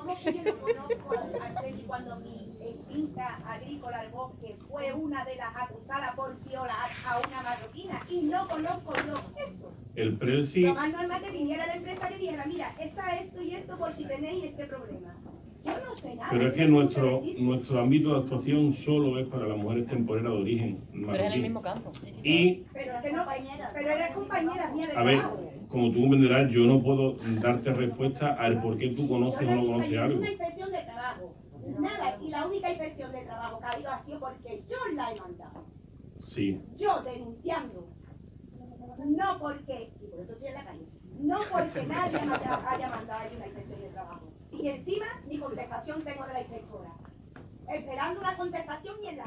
¿cómo que yo no conozco al, al Freddy cuando mi finca agrícola al bosque fue una de las acusadas por violar a una marroquina? Y no conozco yo eso. El Prelsi, Lo más normal que viniera la empresa y dijera, mira, está esto y esto por si tenéis este problema. Yo no sé nada. pero es que nuestro, nuestro ámbito de actuación solo es para las mujeres temporeras de origen Pero es en el marroquí. mismo campo. Y, Pero es que no, pero eres compañera mía de a ver, trabajo. Como tú comprenderás, yo no puedo darte respuesta al por qué tú conoces o no conoces algo. Una inspección de trabajo. Nada, y la única inspección de trabajo que ha habido ha sido porque yo la he mandado. Sí, Yo denunciando. No porque, y por eso estoy en la calle, no porque nadie haya, mandado ahí una inspección de trabajo. Y encima ni contestación tengo de la inspectora. Esperando una contestación y en.